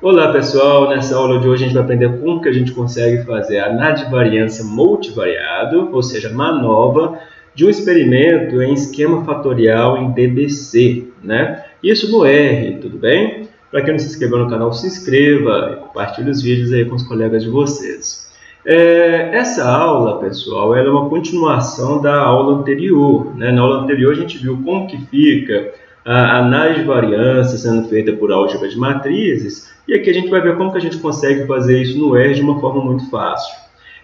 Olá pessoal, nessa aula de hoje a gente vai aprender como que a gente consegue fazer a análise de variância multivariado, ou seja, manova, de um experimento em esquema fatorial em DBC, né? Isso no R, tudo bem? Para quem não se inscreveu no canal, se inscreva e compartilhe os vídeos aí com os colegas de vocês. É, essa aula, pessoal, é uma continuação da aula anterior. Né? Na aula anterior a gente viu como que fica a análise de variância sendo feita por álgebra de matrizes, e aqui a gente vai ver como que a gente consegue fazer isso no R de uma forma muito fácil.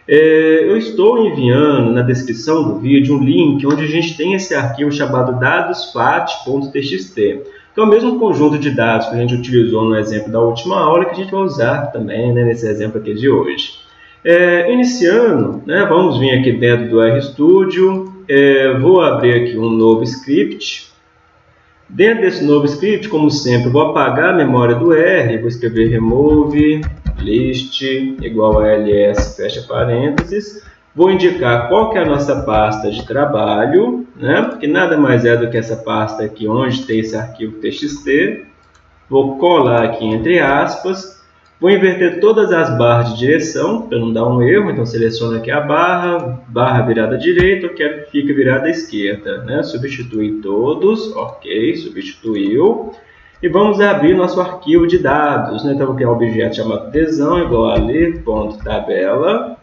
É, eu estou enviando na descrição do vídeo um link onde a gente tem esse arquivo chamado dadosfat.txt, que é o mesmo conjunto de dados que a gente utilizou no exemplo da última aula, que a gente vai usar também né, nesse exemplo aqui de hoje. É, iniciando, né, vamos vir aqui dentro do RStudio, é, vou abrir aqui um novo script, Dentro desse novo script, como sempre, vou apagar a memória do R, vou escrever remove list igual a ls, fecha parênteses. Vou indicar qual que é a nossa pasta de trabalho, né? que nada mais é do que essa pasta aqui onde tem esse arquivo txt. Vou colar aqui entre aspas Vou inverter todas as barras de direção, para não dar um erro, então seleciono aqui a barra, barra virada direita, eu quero que fique virada esquerda. Né? Substituir todos, ok, substituiu. E vamos abrir nosso arquivo de dados. Né? Então, vou criar um objeto chamado tesão, igual a ler.tabela,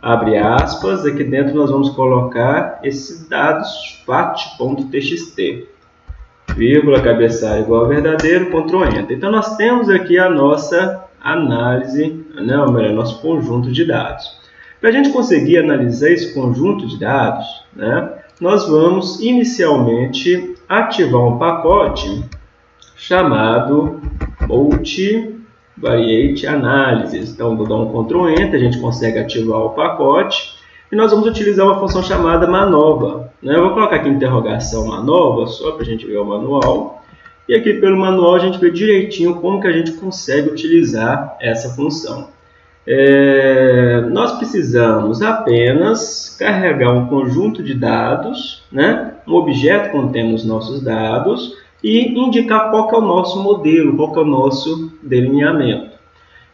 abre aspas, aqui dentro nós vamos colocar esses dados fat.txt vírgula, cabeçalho igual a verdadeiro, Ctrl Enter. Então, nós temos aqui a nossa análise, né, ou melhor, nosso conjunto de dados. Para a gente conseguir analisar esse conjunto de dados, né, nós vamos inicialmente ativar um pacote chamado Multivariate Analysis. Então, vou dar um Ctrl Enter, a gente consegue ativar o pacote e nós vamos utilizar uma função chamada manova. Né? Eu vou colocar aqui interrogação manova, só para a gente ver o manual. E aqui pelo manual a gente vê direitinho como que a gente consegue utilizar essa função. É, nós precisamos apenas carregar um conjunto de dados, né? um objeto contendo os nossos dados e indicar qual é o nosso modelo, qual é o nosso delineamento.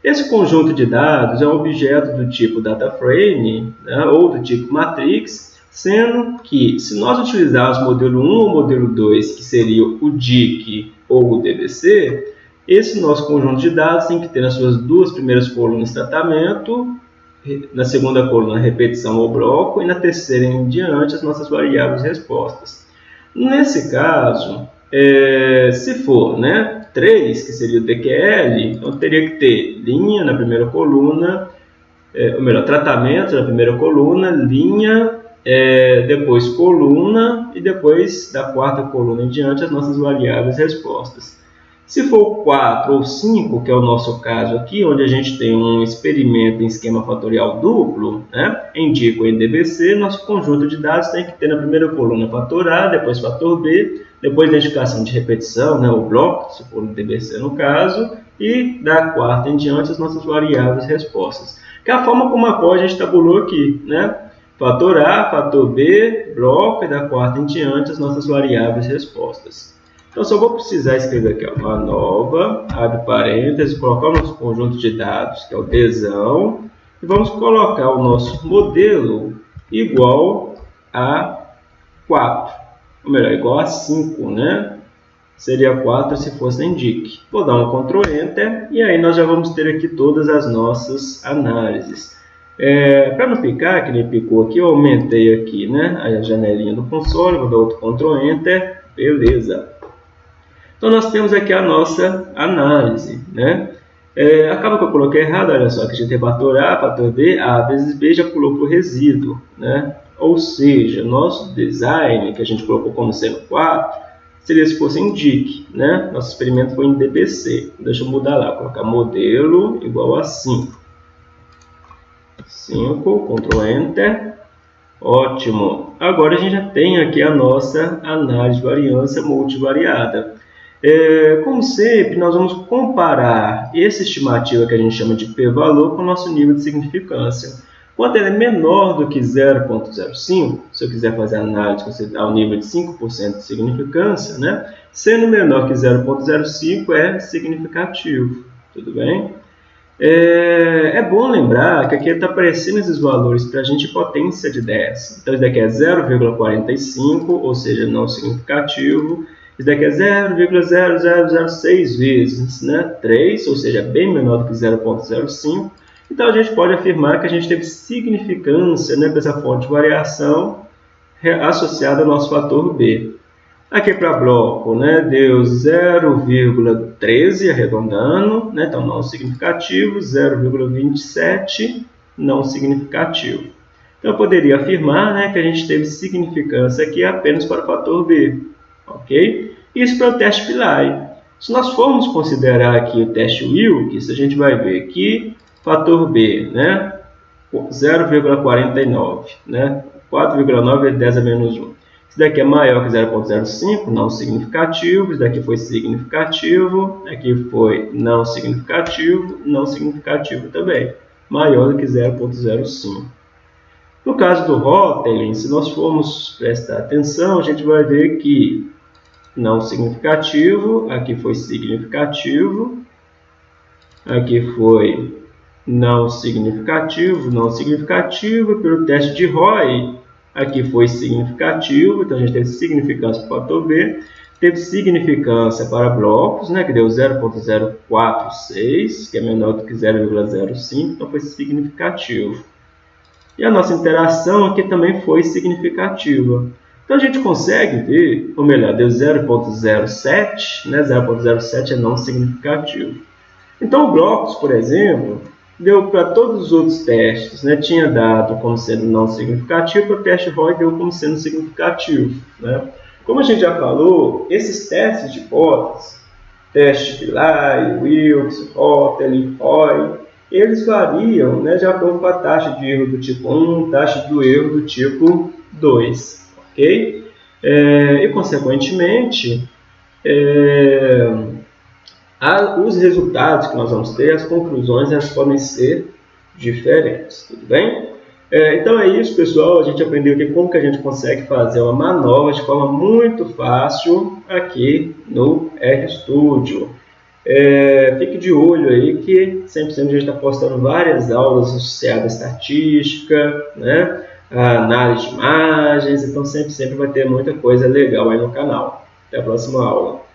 Esse conjunto de dados é um objeto do tipo DataFrame né? ou do tipo Matrix Sendo que, se nós utilizarmos o modelo 1 ou modelo 2, que seria o DIC ou o DBC, esse nosso conjunto de dados tem que ter nas suas duas primeiras colunas tratamento, na segunda coluna repetição ou bloco, e na terceira em diante as nossas variáveis respostas. Nesse caso, é, se for né, 3, que seria o DQL, então teria que ter linha na primeira coluna, é, ou melhor, tratamento na primeira coluna, linha é, depois coluna e depois da quarta coluna em diante as nossas variáveis respostas. Se for 4 ou 5, que é o nosso caso aqui, onde a gente tem um experimento em esquema fatorial duplo, né, em DIC ou em DBC, nosso conjunto de dados tem que ter na primeira coluna fator A, depois fator B, depois identificação de repetição, né, o bloco, se for no DBC no caso, e da quarta em diante as nossas variáveis respostas. Que é a forma como a qual a gente tabulou aqui, né? Fator A, fator B, bloco e da quarta em diante as nossas variáveis respostas. Então, só vou precisar escrever aqui ó, uma nova, abre parênteses, colocar o nosso conjunto de dados, que é o tesão, e vamos colocar o nosso modelo igual a 4, ou melhor, igual a 5, né? Seria 4 se fosse em DIC. Vou dar um Ctrl Enter, e aí nós já vamos ter aqui todas as nossas análises. É, Para não picar, que ele picou aqui, eu aumentei aqui né, a janelinha do console, vou dar outro Ctrl Enter, beleza. Então nós temos aqui a nossa análise. Né? É, acaba que eu coloquei errado, olha só, que a gente tem fator A, fator B, A vezes B já pulou para o resíduo. Né? Ou seja, nosso design, que a gente colocou como sendo 4, seria se fosse em DIC. Né? Nosso experimento foi em DBC. Deixa eu mudar lá, colocar modelo igual a 5. 5, Ctrl Enter. Ótimo. Agora a gente já tem aqui a nossa análise de variância multivariada. É, como sempre, nós vamos comparar essa estimativa que a gente chama de p-valor com o nosso nível de significância. Quando ele é menor do que 0.05, se eu quiser fazer análise ao nível de 5% de significância, né? sendo menor que 0.05 é significativo. tudo bem? É, é bom lembrar que aqui está aparecendo esses valores para a gente potência de 10. Então, isso daqui é 0,45, ou seja, não significativo. Isso daqui é 0,0006 vezes né? 3, ou seja, bem menor do que 0,05. Então, a gente pode afirmar que a gente teve significância né, fonte de variação associada ao nosso fator B. Aqui para bloco, né, deu 0,13 arredondando, né, então não significativo, 0,27 não significativo. Então eu poderia afirmar né, que a gente teve significância aqui apenas para o fator B, ok? Isso para o teste Pillai. Se nós formos considerar aqui o teste Wilkes, a gente vai ver que fator B, né, 0,49, né, 4,9 é 10 a menos 1. Isso daqui é maior que 0,05, não significativo. Isso daqui foi significativo. Aqui foi não significativo, não significativo também. Maior do que 0,05. No caso do Rotelin, se nós formos prestar atenção, a gente vai ver que não significativo, aqui foi significativo, aqui foi não significativo, não significativo, pelo teste de Roy, aqui foi significativo, então a gente teve significância para o fator B, teve significância para blocos, né, que deu 0.046, que é menor do que 0,05, então foi significativo. E a nossa interação aqui também foi significativa. Então a gente consegue ver, ou melhor, deu 0.07, né, 0.07 é não significativo. Então, blocos, por exemplo, deu para todos os outros testes, né, tinha dado como sendo não significativo, para o teste ROI deu como sendo significativo. Né? Como a gente já falou, esses testes de hipóteses, teste Pillai, Wilkes, Hotel, ROI, eles variam né, de acordo com a taxa de erro do tipo 1, taxa do erro do tipo 2. ok? É, e, consequentemente, é, os resultados que nós vamos ter, as conclusões, elas podem ser diferentes, tudo bem? É, então é isso, pessoal. A gente aprendeu aqui como que a gente consegue fazer uma manobra de forma muito fácil aqui no RStudio. É, fique de olho aí que sempre, a gente está postando várias aulas associadas à estatística, né? a análise de imagens, então sempre, sempre vai ter muita coisa legal aí no canal. Até a próxima aula.